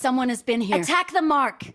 Someone has been here. Attack the mark!